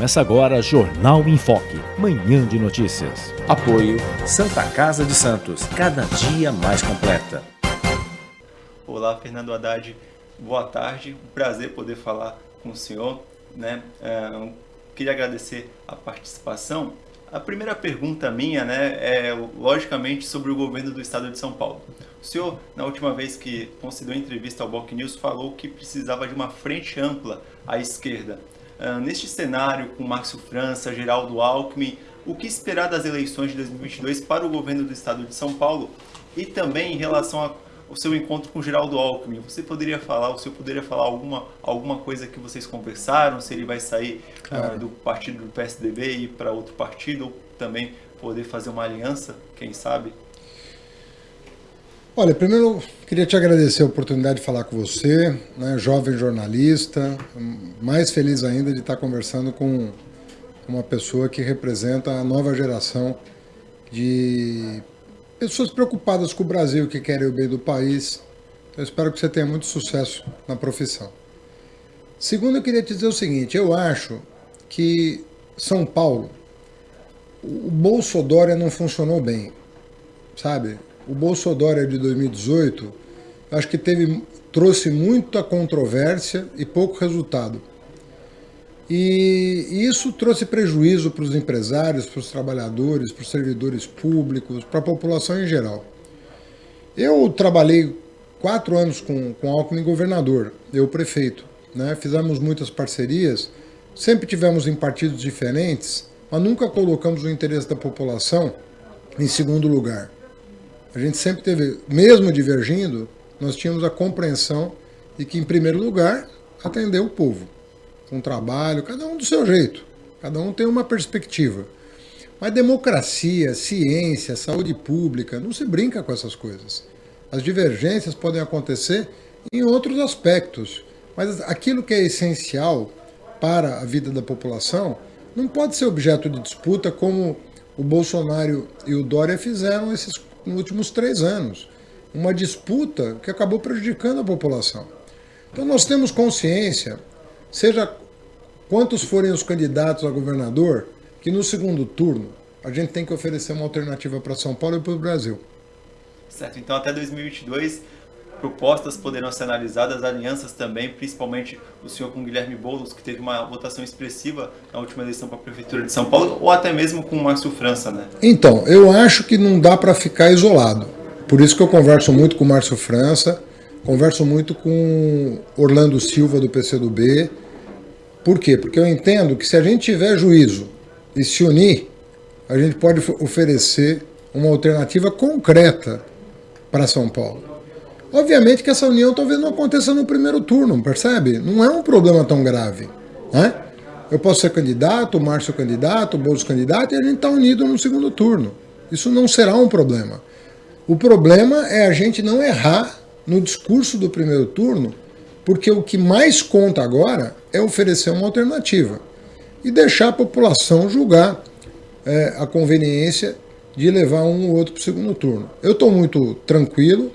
Começa agora Jornal em Foque, manhã de notícias. Apoio Santa Casa de Santos, cada dia mais completa. Olá, Fernando Haddad, boa tarde. Um prazer poder falar com o senhor. Né? É, queria agradecer a participação. A primeira pergunta minha né, é, logicamente, sobre o governo do estado de São Paulo. O senhor, na última vez que concedeu entrevista ao Boc News, falou que precisava de uma frente ampla à esquerda. Uh, neste cenário, com Márcio França, Geraldo Alckmin, o que esperar das eleições de 2022 para o governo do estado de São Paulo? E também em relação ao seu encontro com Geraldo Alckmin, você poderia falar, o senhor poderia falar alguma, alguma coisa que vocês conversaram, se ele vai sair claro. uh, do partido do PSDB e ir para outro partido, ou também poder fazer uma aliança, quem sabe? Olha, primeiro queria te agradecer a oportunidade de falar com você, né, jovem jornalista, mais feliz ainda de estar conversando com uma pessoa que representa a nova geração de pessoas preocupadas com o Brasil, que querem o bem do país. Eu espero que você tenha muito sucesso na profissão. Segundo, eu queria te dizer o seguinte, eu acho que São Paulo, o Bolsodória não funcionou bem, sabe? O Bolsonaro de 2018, acho que teve, trouxe muita controvérsia e pouco resultado. E isso trouxe prejuízo para os empresários, para os trabalhadores, para os servidores públicos, para a população em geral. Eu trabalhei quatro anos com, com Alckmin governador, eu prefeito. Né? Fizemos muitas parcerias, sempre tivemos em partidos diferentes, mas nunca colocamos o interesse da população em segundo lugar. A gente sempre teve, mesmo divergindo, nós tínhamos a compreensão de que, em primeiro lugar, atender o povo, com trabalho, cada um do seu jeito, cada um tem uma perspectiva. Mas democracia, ciência, saúde pública, não se brinca com essas coisas. As divergências podem acontecer em outros aspectos, mas aquilo que é essencial para a vida da população não pode ser objeto de disputa como o Bolsonaro e o Dória fizeram esses nos últimos três anos. Uma disputa que acabou prejudicando a população. Então nós temos consciência, seja quantos forem os candidatos a governador, que no segundo turno a gente tem que oferecer uma alternativa para São Paulo e para o Brasil. Certo, então até 2022 propostas poderão ser analisadas, alianças também, principalmente o senhor com Guilherme Boulos, que teve uma votação expressiva na última eleição para a Prefeitura de São Paulo, ou até mesmo com o Márcio França, né? Então, eu acho que não dá para ficar isolado. Por isso que eu converso muito com o Márcio França, converso muito com Orlando Silva do PCdoB. Por quê? Porque eu entendo que se a gente tiver juízo e se unir, a gente pode oferecer uma alternativa concreta para São Paulo. Obviamente que essa união talvez não aconteça no primeiro turno, percebe? Não é um problema tão grave. Né? Eu posso ser candidato, o Márcio candidato, o Bolsonaro candidato, e a gente está unido no segundo turno. Isso não será um problema. O problema é a gente não errar no discurso do primeiro turno, porque o que mais conta agora é oferecer uma alternativa e deixar a população julgar é, a conveniência de levar um ou outro para o segundo turno. Eu estou muito tranquilo,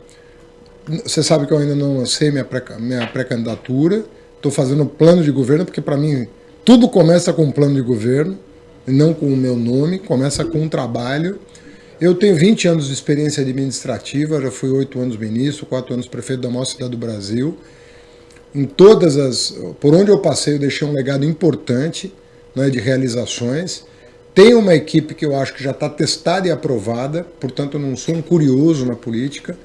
você sabe que eu ainda não lancei minha pré-candidatura. Pré Estou fazendo plano de governo, porque para mim tudo começa com um plano de governo, não com o meu nome, começa com um trabalho. Eu tenho 20 anos de experiência administrativa, já fui 8 anos ministro, 4 anos prefeito da maior cidade do Brasil. Em todas as... Por onde eu passei, eu deixei um legado importante né, de realizações. Tenho uma equipe que eu acho que já está testada e aprovada, portanto eu não sou um curioso na política.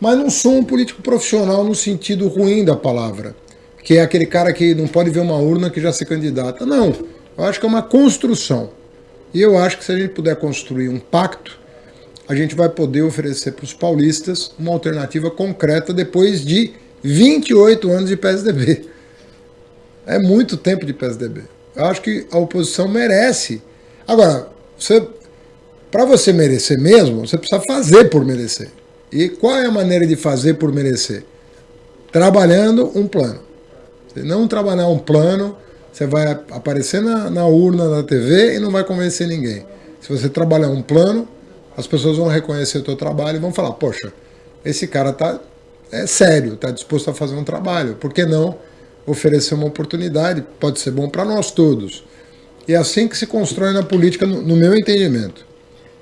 Mas não sou um político profissional no sentido ruim da palavra, que é aquele cara que não pode ver uma urna que já se candidata. Não, eu acho que é uma construção. E eu acho que se a gente puder construir um pacto, a gente vai poder oferecer para os paulistas uma alternativa concreta depois de 28 anos de PSDB. É muito tempo de PSDB. Eu acho que a oposição merece. Agora, para você merecer mesmo, você precisa fazer por merecer. E qual é a maneira de fazer por merecer? Trabalhando um plano. Se não trabalhar um plano, você vai aparecer na, na urna da TV e não vai convencer ninguém. Se você trabalhar um plano, as pessoas vão reconhecer o teu trabalho e vão falar, poxa, esse cara tá é sério, está disposto a fazer um trabalho. Por que não oferecer uma oportunidade? Pode ser bom para nós todos. E é assim que se constrói na política, no, no meu entendimento.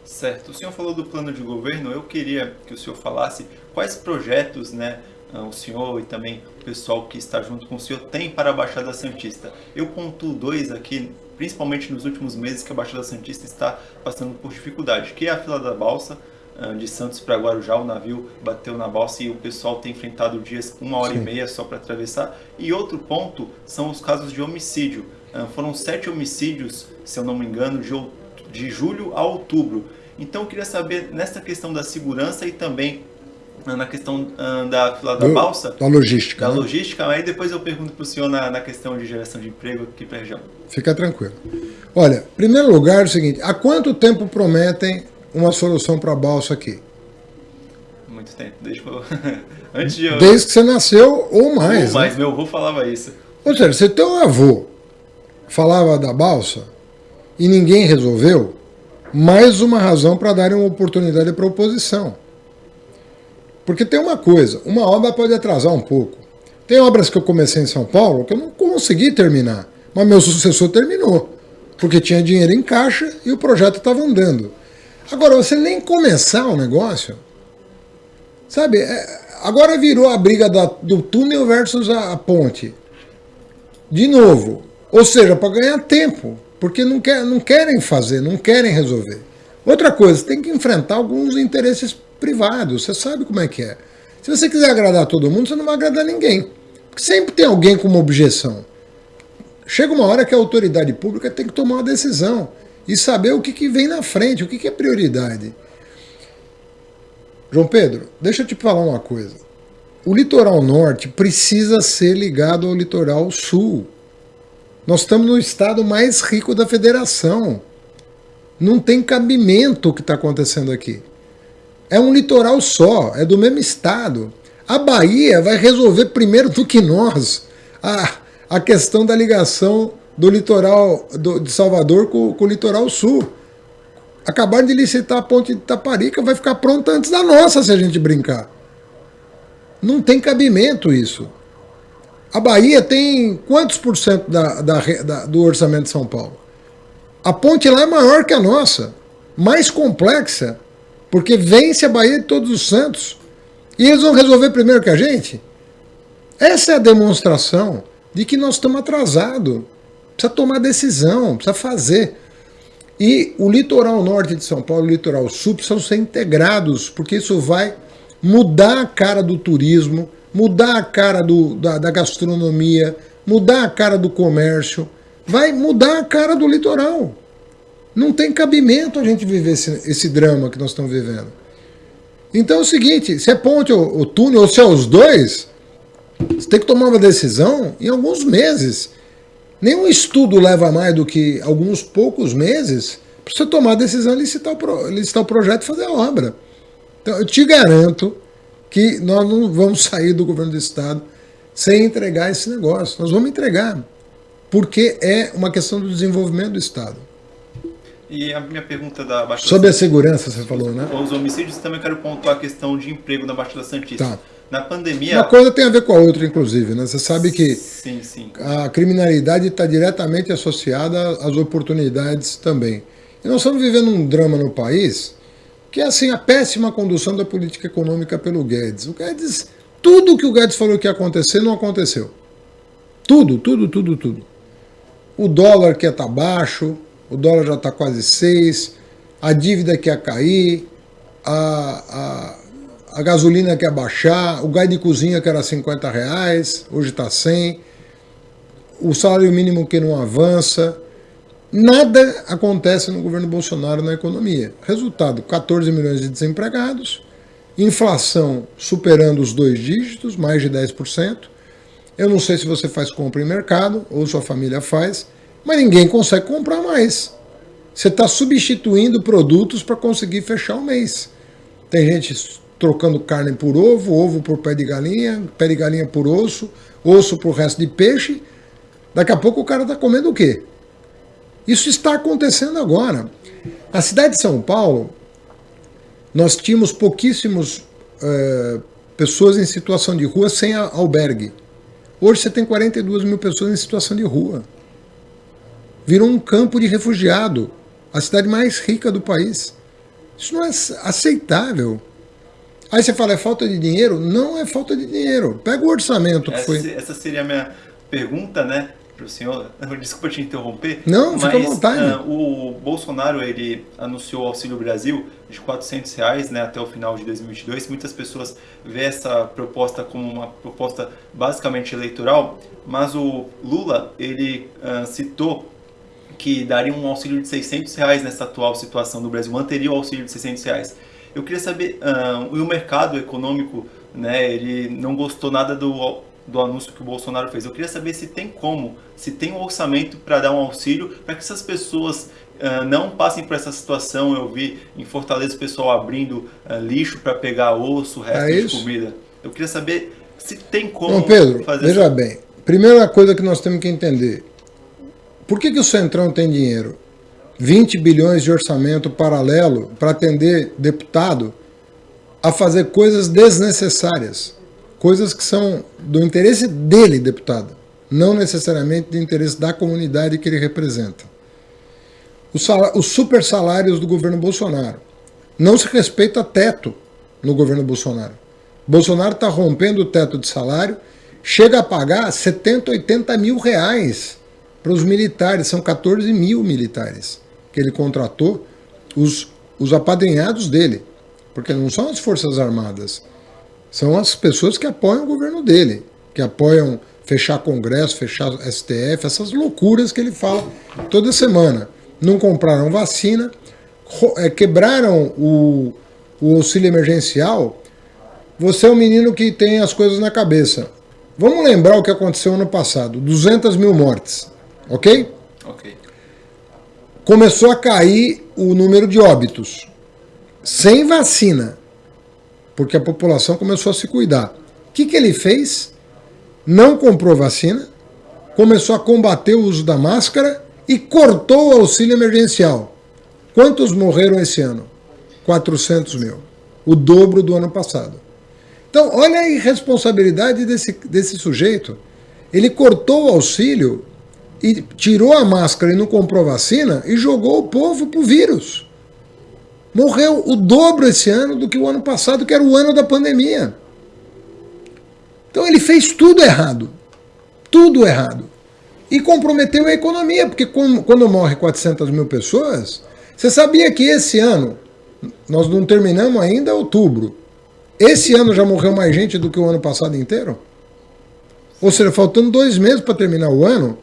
Certo. O senhor falou do plano de governo. Eu queria que o senhor falasse quais projetos, né, ah, o senhor e também o pessoal que está junto com o senhor tem para a Baixada Santista. Eu pontuo dois aqui, principalmente nos últimos meses que a Baixada Santista está passando por dificuldade, que é a fila da balsa ah, de Santos para Guarujá, o navio bateu na balsa e o pessoal tem enfrentado dias uma hora Sim. e meia só para atravessar. E outro ponto são os casos de homicídio. Ah, foram sete homicídios, se eu não me engano, de, de julho a outubro. Então eu queria saber nessa questão da segurança e também ah, na questão da fila da balsa. Da logística. Da né? logística, aí depois eu pergunto para o senhor na, na, questão de geração de emprego aqui para a região. Fica tranquilo. Olha, em primeiro lugar é o seguinte, há quanto tempo prometem uma solução para a balsa aqui? Muito tempo, desde, Antes de eu... desde que você nasceu ou mais. Ou mais, né? meu avô falava isso. Ou seja, se teu avô falava da balsa e ninguém resolveu, mais uma razão para darem uma oportunidade para a oposição. Porque tem uma coisa, uma obra pode atrasar um pouco. Tem obras que eu comecei em São Paulo que eu não consegui terminar, mas meu sucessor terminou, porque tinha dinheiro em caixa e o projeto estava andando. Agora, você nem começar o negócio, sabe? É, agora virou a briga da, do túnel versus a, a ponte. De novo. Ou seja, para ganhar tempo. Porque não, quer, não querem fazer, não querem resolver. Outra coisa, tem que enfrentar alguns interesses privados. Você sabe como é que é. Se você quiser agradar todo mundo, você não vai agradar ninguém. Porque sempre tem alguém com uma objeção. Chega uma hora que a autoridade pública tem que tomar uma decisão e saber o que, que vem na frente, o que, que é prioridade. João Pedro, deixa eu te falar uma coisa. O litoral norte precisa ser ligado ao litoral sul. Nós estamos no estado mais rico da federação. Não tem cabimento o que está acontecendo aqui. É um litoral só, é do mesmo estado. A Bahia vai resolver primeiro do que nós a, a questão da ligação do litoral do, de Salvador com, com, o litoral sul. Acabaram de licitar a ponte de Taparica, vai ficar pronta antes da nossa se a gente brincar. Não tem cabimento isso. A Bahia tem quantos por cento da, da, da, do orçamento de São Paulo? A ponte lá é maior que a nossa, mais complexa, porque vence a Bahia de Todos os Santos. E eles vão resolver primeiro que a gente? Essa é a demonstração de que nós estamos atrasados. Precisa tomar decisão, precisa fazer. E o litoral norte de São Paulo e o litoral sul precisam ser integrados, porque isso vai mudar a cara do turismo, mudar a cara do, da, da gastronomia, mudar a cara do comércio, vai mudar a cara do litoral. Não tem cabimento a gente viver esse, esse drama que nós estamos vivendo. Então é o seguinte, se é ponte ou, ou túnel, ou se é os dois, você tem que tomar uma decisão em alguns meses. Nenhum estudo leva mais do que alguns poucos meses para você tomar a decisão de licitar o, pro, licitar o projeto e fazer a obra. Então, eu te garanto que nós não vamos sair do governo do Estado sem entregar esse negócio. Nós vamos entregar, porque é uma questão do desenvolvimento do Estado. E a minha pergunta da Baixada Sobre a segurança, você falou, né? Os homicídios, também quero pontuar a questão de emprego na Baixada Santista. Tá. Na pandemia. Uma coisa tem a ver com a outra, inclusive, né? Você sabe que sim, sim. a criminalidade está diretamente associada às oportunidades também. E nós estamos vivendo um drama no país que é assim a péssima condução da política econômica pelo Guedes. O Guedes, tudo que o Guedes falou que ia acontecer não aconteceu. Tudo, tudo, tudo, tudo. O dólar que ia estar tá baixo, o dólar já está quase 6, a dívida que ia cair, a, a a gasolina quer baixar, o gás de cozinha que era 50 reais, hoje está 100, o salário mínimo que não avança, nada acontece no governo Bolsonaro na economia. Resultado, 14 milhões de desempregados, inflação superando os dois dígitos, mais de 10%. Eu não sei se você faz compra em mercado ou sua família faz, mas ninguém consegue comprar mais. Você está substituindo produtos para conseguir fechar o mês. Tem gente trocando carne por ovo, ovo por pé de galinha, pé de galinha por osso, osso por resto de peixe. Daqui a pouco o cara está comendo o quê? Isso está acontecendo agora. Na cidade de São Paulo, nós tínhamos pouquíssimos é, pessoas em situação de rua sem albergue. Hoje você tem 42 mil pessoas em situação de rua. virou um campo de refugiado, a cidade mais rica do país. Isso não é aceitável. Aí você fala, é falta de dinheiro? Não é falta de dinheiro. Pega o orçamento que essa, foi. Essa seria a minha pergunta, né? Para o senhor, desculpa te interromper. Não, mas, fica à vontade. Uh, o Bolsonaro ele anunciou o Auxílio Brasil de 400 reais né, até o final de 2022. Muitas pessoas vê essa proposta como uma proposta basicamente eleitoral, mas o Lula ele uh, citou que daria um auxílio de 600 reais nessa atual situação do Brasil, manteria o auxílio de 600 reais. Eu queria saber, uh, o mercado econômico, né, ele não gostou nada do do anúncio que o Bolsonaro fez. Eu queria saber se tem como, se tem um orçamento para dar um auxílio para que essas pessoas uh, não passem por essa situação. Eu vi em Fortaleza o pessoal abrindo uh, lixo para pegar osso, resto é de comida. Eu queria saber se tem como Não, Pedro, fazer veja bem. Primeira coisa que nós temos que entender. Por que, que o Centrão tem dinheiro? 20 bilhões de orçamento paralelo para atender deputado a fazer coisas desnecessárias coisas que são do interesse dele, deputado, não necessariamente do interesse da comunidade que ele representa. Os, os super salários do governo Bolsonaro. Não se respeita teto no governo Bolsonaro. Bolsonaro está rompendo o teto de salário, chega a pagar 70, 80 mil reais para os militares, são 14 mil militares que ele contratou, os, os apadrinhados dele, porque não são as Forças Armadas, são as pessoas que apoiam o governo dele, que apoiam fechar Congresso, fechar STF, essas loucuras que ele fala toda semana. Não compraram vacina, é, quebraram o, o auxílio emergencial. Você é um menino que tem as coisas na cabeça. Vamos lembrar o que aconteceu ano passado: 200 mil mortes, ok? Ok. Começou a cair o número de óbitos. Sem vacina porque a população começou a se cuidar. O que, que ele fez? Não comprou vacina, começou a combater o uso da máscara e cortou o auxílio emergencial. Quantos morreram esse ano? 400 mil. O dobro do ano passado. Então, olha a irresponsabilidade desse, desse sujeito. Ele cortou o auxílio e tirou a máscara e não comprou vacina e jogou o povo para o vírus. Morreu o dobro esse ano do que o ano passado, que era o ano da pandemia. Então ele fez tudo errado. Tudo errado. E comprometeu a economia, porque quando morre 400 mil pessoas, você sabia que esse ano, nós não terminamos ainda outubro, esse ano já morreu mais gente do que o ano passado inteiro? Ou seja, faltando dois meses para terminar o ano,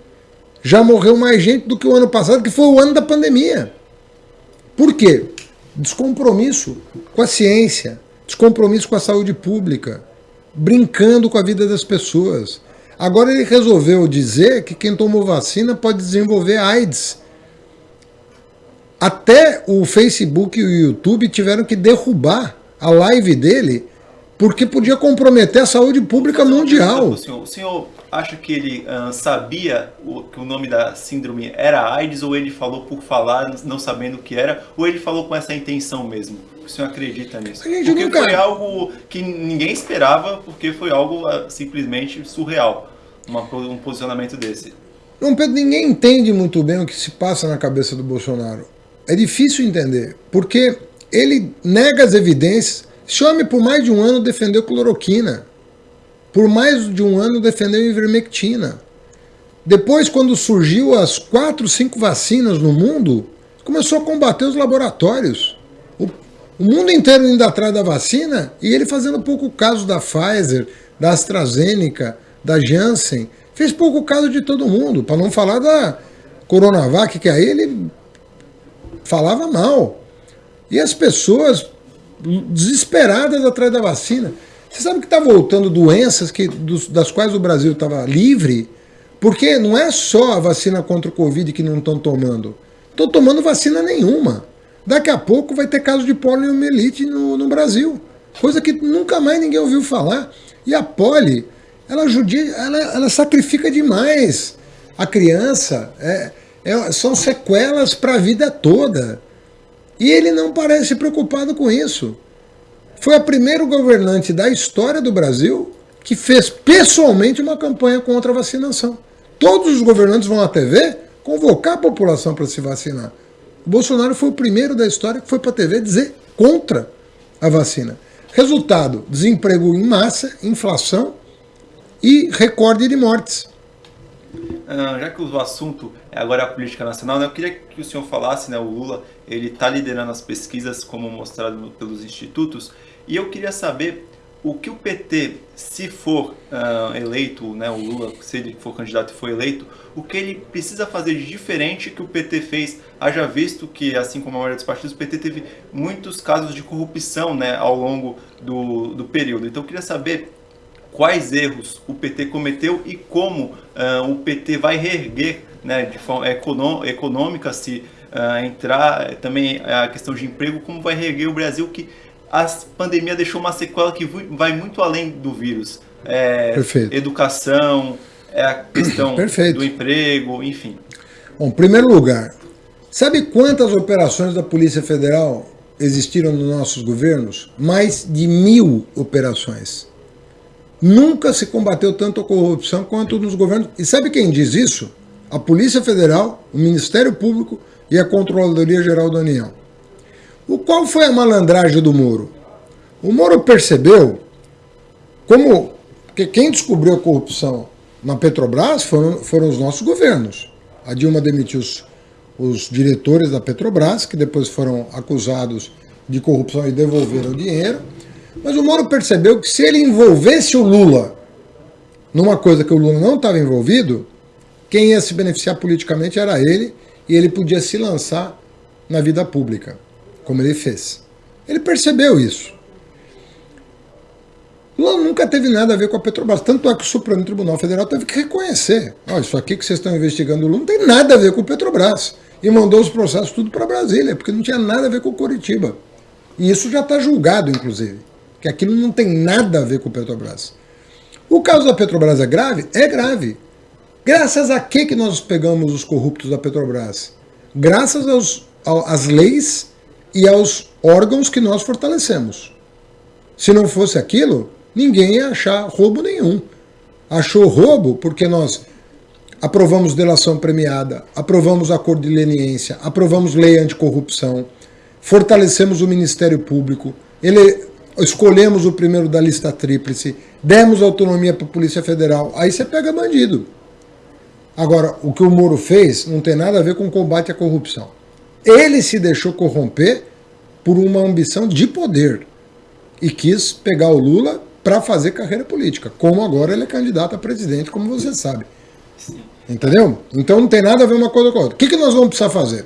já morreu mais gente do que o ano passado, que foi o ano da pandemia. Por quê? Descompromisso com a ciência, descompromisso com a saúde pública, brincando com a vida das pessoas. Agora ele resolveu dizer que quem tomou vacina pode desenvolver AIDS. Até o Facebook e o YouTube tiveram que derrubar a live dele porque podia comprometer a saúde pública mundial. O senhor, o senhor acha que ele uh, sabia o, que o nome da síndrome era AIDS ou ele falou por falar, não sabendo o que era, ou ele falou com essa intenção mesmo? O senhor acredita nisso? Porque nunca... foi algo que ninguém esperava, porque foi algo uh, simplesmente surreal, uma, um posicionamento desse. Não, Pedro, ninguém entende muito bem o que se passa na cabeça do Bolsonaro. É difícil entender, porque ele nega as evidências. Esse homem, por mais de um ano, defendeu cloroquina por mais de um ano defendeu ivermectina. Depois, quando surgiu as quatro, cinco vacinas no mundo, começou a combater os laboratórios. O, o mundo inteiro indo atrás da vacina e ele fazendo pouco caso da Pfizer, da AstraZeneca, da Janssen. Fez pouco caso de todo mundo, para não falar da Coronavac, que aí ele falava mal. E as pessoas desesperadas atrás da vacina. Você sabe que está voltando doenças que, dos, das quais o Brasil estava livre? Porque não é só a vacina contra o Covid que não estão tomando. Estão tomando vacina nenhuma. Daqui a pouco vai ter caso de poliomielite no, no Brasil. Coisa que nunca mais ninguém ouviu falar. E a poli, ela, judia, ela, ela sacrifica demais a criança. É, é, são sequelas para a vida toda. E ele não parece preocupado com isso foi a primeiro governante da história do Brasil que fez pessoalmente uma campanha contra a vacinação. Todos os governantes vão à TV convocar a população para se vacinar. O Bolsonaro foi o primeiro da história que foi para a TV dizer contra a vacina. Resultado: desemprego em massa, inflação e recorde de mortes. Ah, já que o assunto é agora a política nacional, né, eu queria que o senhor falasse, né, o Lula ele está liderando as pesquisas como mostrado pelos institutos, e eu queria saber o que o PT, se for uh, eleito, né, o Lula, se ele for candidato e for eleito, o que ele precisa fazer de diferente que o PT fez, haja visto que, assim como a maioria dos partidos, o PT teve muitos casos de corrupção né, ao longo do, do período. Então eu queria saber quais erros o PT cometeu e como uh, o PT vai reerguer né, de forma econômica, se uh, entrar também a questão de emprego, como vai reerguer o Brasil que a pandemia deixou uma sequela que vai muito além do vírus. É, educação, é a questão Perfeito. do emprego, enfim. Bom, em primeiro lugar, sabe quantas operações da Polícia Federal existiram nos nossos governos? Mais de mil operações. Nunca se combateu tanto a corrupção quanto nos governos. E sabe quem diz isso? A Polícia Federal, o Ministério Público e a Controladoria Geral da União. O qual foi a malandragem do Moro? O Moro percebeu como que quem descobriu a corrupção na Petrobras foram, foram os nossos governos. A Dilma demitiu os, os diretores da Petrobras, que depois foram acusados de corrupção e devolveram o dinheiro. Mas o Moro percebeu que se ele envolvesse o Lula numa coisa que o Lula não estava envolvido, quem ia se beneficiar politicamente era ele, e ele podia se lançar na vida pública como ele fez. Ele percebeu isso. Lula nunca teve nada a ver com a Petrobras, tanto é que o Supremo Tribunal Federal teve que reconhecer. Olha, isso aqui que vocês estão investigando o Lula não tem nada a ver com o Petrobras. E mandou os processos tudo para Brasília, porque não tinha nada a ver com o Curitiba. E isso já está julgado, inclusive, que aquilo não tem nada a ver com o Petrobras. O caso da Petrobras é grave? É grave. Graças a que, que nós pegamos os corruptos da Petrobras? Graças às leis e aos órgãos que nós fortalecemos. Se não fosse aquilo, ninguém ia achar roubo nenhum. Achou roubo porque nós aprovamos delação premiada, aprovamos acordo de leniência, aprovamos lei anticorrupção, fortalecemos o Ministério Público, ele, escolhemos o primeiro da lista tríplice, demos autonomia para a Polícia Federal, aí você pega bandido. Agora, o que o Moro fez não tem nada a ver com combate à corrupção. Ele se deixou corromper por uma ambição de poder e quis pegar o Lula para fazer carreira política, como agora ele é candidato a presidente, como você sabe. Entendeu? Então não tem nada a ver uma coisa com a outra. O que, que nós vamos precisar fazer?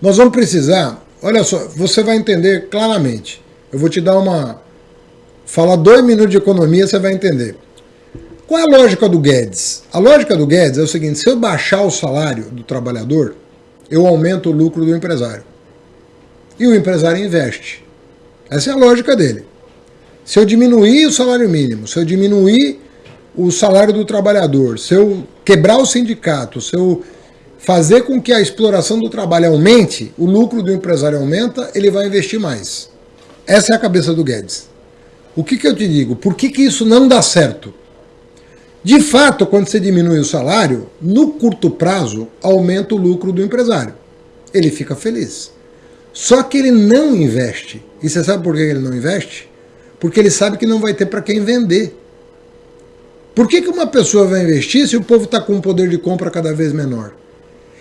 Nós vamos precisar, olha só, você vai entender claramente. Eu vou te dar uma. Falar dois minutos de economia, você vai entender. Qual é a lógica do Guedes? A lógica do Guedes é o seguinte: se eu baixar o salário do trabalhador, eu aumento o lucro do empresário. E o empresário investe. Essa é a lógica dele. Se eu diminuir o salário mínimo, se eu diminuir o salário do trabalhador, se eu quebrar o sindicato, se eu fazer com que a exploração do trabalho aumente, o lucro do empresário aumenta, ele vai investir mais. Essa é a cabeça do Guedes. O que, que eu te digo? Por que, que isso não dá certo? De fato, quando você diminui o salário, no curto prazo, aumenta o lucro do empresário. Ele fica feliz. Só que ele não investe. E você sabe por que ele não investe? Porque ele sabe que não vai ter para quem vender. Por que, que uma pessoa vai investir se o povo está com um poder de compra cada vez menor?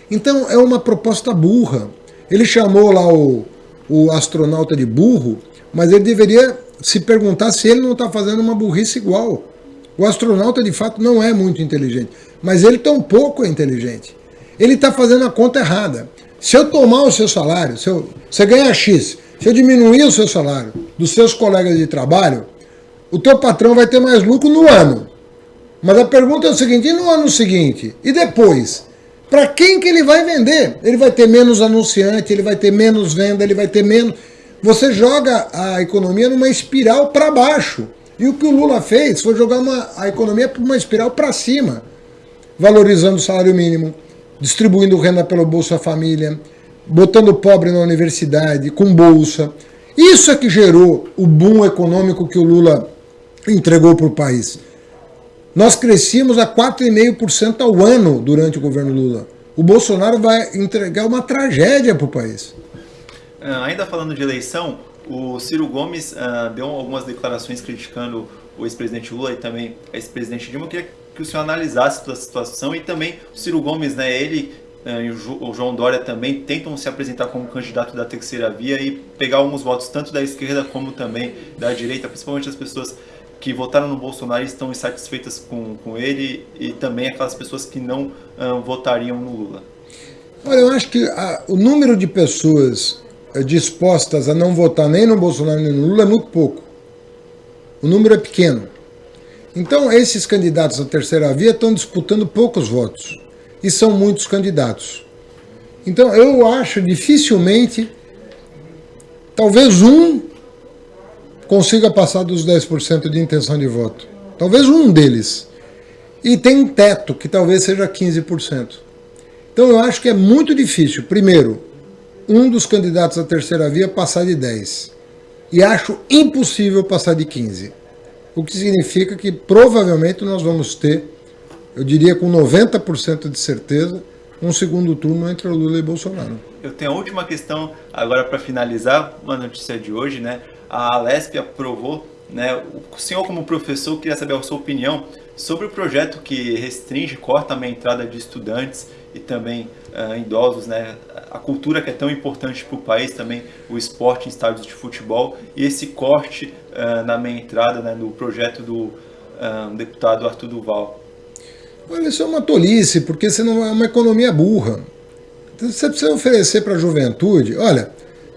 Então é uma proposta burra. Ele chamou lá o, o astronauta de burro, mas ele deveria se perguntar se ele não está fazendo uma burrice igual. O astronauta, de fato, não é muito inteligente, mas ele tampouco é inteligente. Ele está fazendo a conta errada. Se eu tomar o seu salário, se eu, você ganha X, se eu diminuir o seu salário dos seus colegas de trabalho, o teu patrão vai ter mais lucro no ano. Mas a pergunta é o seguinte, e no ano seguinte? E depois? Para quem que ele vai vender? Ele vai ter menos anunciante, ele vai ter menos venda, ele vai ter menos... Você joga a economia numa espiral para baixo. E o que o Lula fez foi jogar uma, a economia para uma espiral para cima, valorizando o salário mínimo, distribuindo renda pelo Bolsa Família, botando pobre na universidade, com bolsa. Isso é que gerou o boom econômico que o Lula entregou para o país. Nós crescíamos a 4,5% ao ano durante o governo Lula. o Bolsonaro vai entregar uma tragédia para o país. Uh, ainda falando de eleição, o Ciro Gomes uh, deu algumas declarações criticando o ex-presidente Lula e também ex-presidente Dilma. Eu queria que o senhor analisasse a situação e também o Ciro Gomes, né, ele uh, e o João Dória também tentam se apresentar como candidato da terceira via e pegar alguns votos tanto da esquerda como também da direita, principalmente as pessoas que votaram no Bolsonaro e estão insatisfeitas com, com ele e também aquelas pessoas que não uh, votariam no Lula? Olha, eu acho que a, o número de pessoas dispostas a não votar nem no Bolsonaro nem no Lula é muito pouco. O número é pequeno. Então, esses candidatos à terceira via estão disputando poucos votos. E são muitos candidatos. Então, eu acho dificilmente, talvez um consiga passar dos 10% de intenção de voto. Talvez um deles. E tem um teto, que talvez seja 15%. Então eu acho que é muito difícil, primeiro, um dos candidatos à terceira via passar de 10%. E acho impossível passar de 15%. O que significa que provavelmente nós vamos ter, eu diria com 90% de certeza, um segundo turno entre Lula e Bolsonaro. Eu tenho a última questão agora para finalizar, uma notícia de hoje, né? a Alesp aprovou, né? O senhor como professor queria saber a sua opinião sobre o projeto que restringe, corta a entrada de estudantes e também uh, idosos, né? A cultura que é tão importante para o país, também o esporte em estádios de futebol e esse corte uh, na meia entrada, né? No projeto do uh, deputado Arthur Duval. Olha, isso é uma tolice, porque senão é uma economia burra. Você precisa oferecer para a juventude, olha,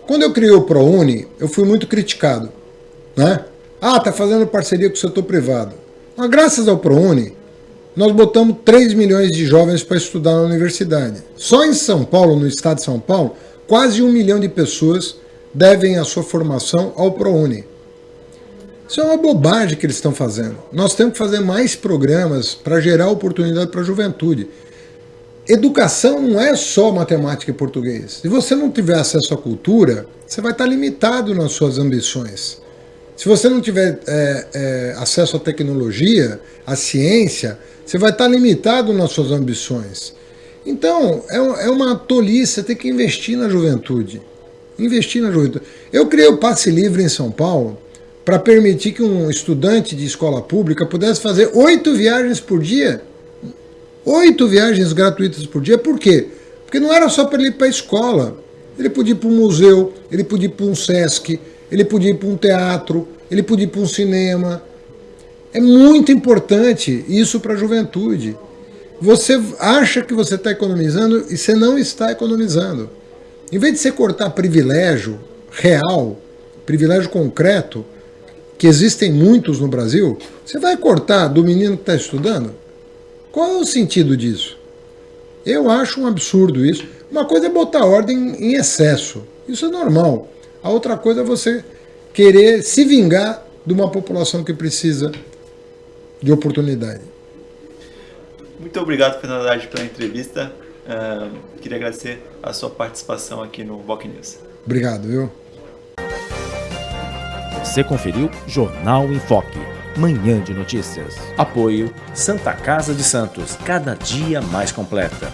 quando eu criei o ProUni, eu fui muito criticado. Né? Ah, tá fazendo parceria com o setor privado. Mas graças ao ProUni, nós botamos 3 milhões de jovens para estudar na universidade. Só em São Paulo, no estado de São Paulo, quase um milhão de pessoas devem a sua formação ao ProUni. Isso é uma bobagem que eles estão fazendo. Nós temos que fazer mais programas para gerar oportunidade para a juventude. Educação não é só matemática e português. Se você não tiver acesso à cultura, você vai estar limitado nas suas ambições. Se você não tiver é, é, acesso à tecnologia, à ciência, você vai estar limitado nas suas ambições. Então, é, é uma tolice, você que investir na juventude. Investir na juventude. Eu criei o Passe Livre em São Paulo para permitir que um estudante de escola pública pudesse fazer oito viagens por dia Oito viagens gratuitas por dia, por quê? Porque não era só para ele ir para a escola. Ele podia ir para um museu, ele podia ir para um Sesc, ele podia ir para um teatro, ele podia ir para um cinema. É muito importante isso para a juventude. Você acha que você está economizando e você não está economizando. Em vez de você cortar privilégio real, privilégio concreto, que existem muitos no Brasil, você vai cortar do menino que está estudando? Qual é o sentido disso? Eu acho um absurdo isso. Uma coisa é botar ordem em excesso. Isso é normal. A outra coisa é você querer se vingar de uma população que precisa de oportunidade. Muito obrigado, Fernando Haddad, pela entrevista. Uh, queria agradecer a sua participação aqui no Boc News. Obrigado, viu? Você conferiu Jornal em Foque. Manhã de Notícias. Apoio Santa Casa de Santos, cada dia mais completa.